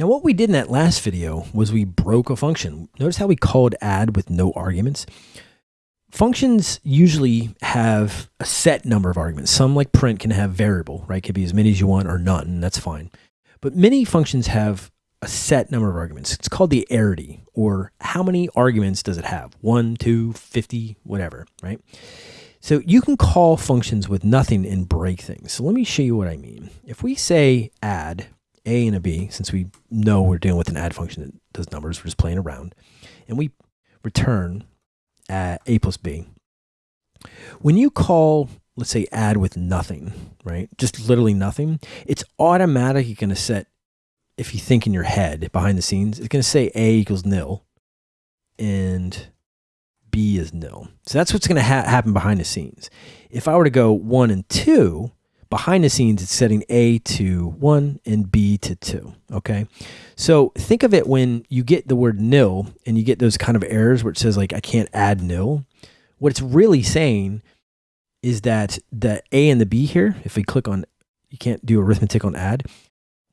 Now what we did in that last video was we broke a function. Notice how we called add with no arguments. Functions usually have a set number of arguments. Some like print can have variable, right? Could be as many as you want or none, that's fine. But many functions have a set number of arguments. It's called the arity, or how many arguments does it have? One, two, 50, whatever, right? So you can call functions with nothing and break things. So let me show you what I mean. If we say add a and a b, since we know we're dealing with an add function that does numbers, we're just playing around, and we return a plus b. When you call, let's say, add with nothing, right? Just literally nothing, it's automatically going to set, if you think in your head behind the scenes, it's going to say a equals nil and b is nil. So that's what's going to ha happen behind the scenes. If I were to go one and two, behind the scenes, it's setting A to 1 and B to 2. Okay. So think of it when you get the word nil and you get those kind of errors where it says, like, I can't add nil. What it's really saying is that the A and the B here, if we click on, you can't do arithmetic on add,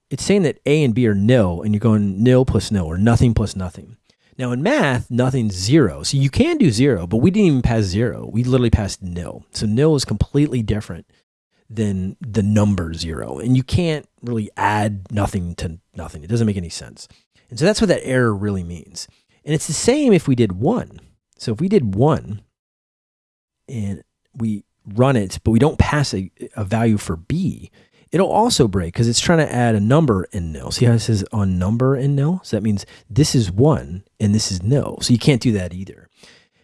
it's saying that A and B are nil and you're going nil plus nil or nothing plus nothing. Now in math, nothing's zero. So you can do zero, but we didn't even pass zero. We literally passed nil. So nil is completely different than the number zero. And you can't really add nothing to nothing. It doesn't make any sense. And so that's what that error really means. And it's the same if we did one. So if we did one and we run it, but we don't pass a, a value for B, it'll also break because it's trying to add a number and nil. See how it says on number and nil? So that means this is one and this is nil. So you can't do that either.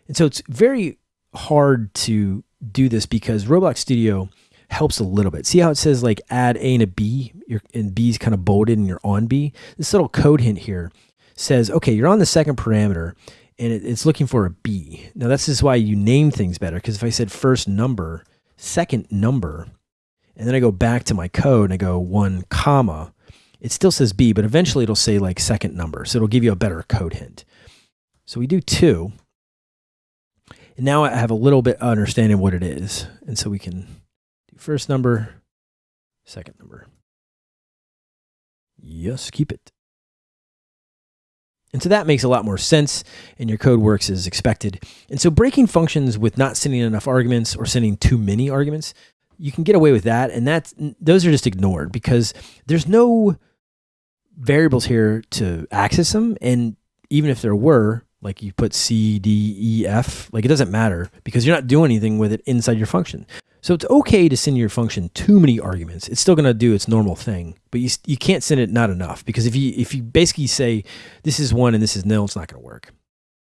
And so it's very hard to do this because Roblox Studio helps a little bit. See how it says like add A and a B, your, and B is kind of bolded and you're on B? This little code hint here says, okay, you're on the second parameter and it, it's looking for a B. Now this is why you name things better because if I said first number, second number, and then I go back to my code and I go one comma, it still says B, but eventually it'll say like second number. So it'll give you a better code hint. So we do two. And now I have a little bit understanding what it is. And so we can First number, second number. Yes, keep it. And so that makes a lot more sense and your code works as expected. And so breaking functions with not sending enough arguments or sending too many arguments, you can get away with that. And that's, those are just ignored because there's no variables here to access them. And even if there were, like you put C, D, E, F, like it doesn't matter because you're not doing anything with it inside your function. So it's okay to send your function too many arguments. It's still going to do its normal thing, but you, you can't send it not enough because if you if you basically say this is one and this is nil, it's not going to work.